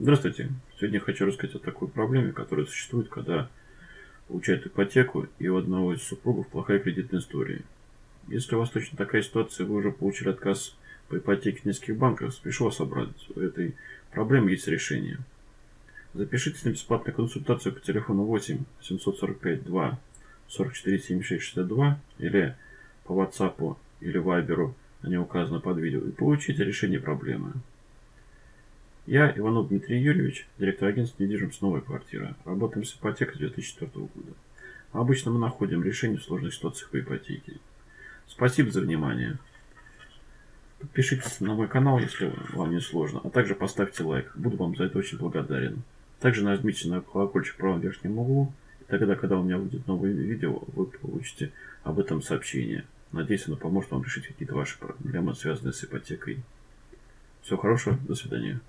Здравствуйте. Сегодня хочу рассказать о такой проблеме, которая существует, когда получают ипотеку и у одного из супругов плохая кредитная история. Если у вас точно такая ситуация, вы уже получили отказ по ипотеке в нескольких банках, спешу вас обрадовать. У этой проблемы есть решение. Запишитесь на бесплатную консультацию по телефону 8 745 2 44 76 62 или по WhatsApp или Viber, они указаны под видео, и получите решение проблемы. Я, Иванов Дмитрий Юрьевич, директор агентства недвижимости «Новая квартира». Работаем с ипотекой с 2004 года. Обычно мы находим решение в сложных ситуациях по ипотеке. Спасибо за внимание. Подпишитесь на мой канал, если вам не сложно, а также поставьте лайк. Буду вам за это очень благодарен. Также нажмите на колокольчик в правом верхнем углу, и тогда, когда у меня будет новое видео, вы получите об этом сообщение. Надеюсь, оно поможет вам решить какие-то ваши проблемы, связанные с ипотекой. Всего хорошего, до свидания.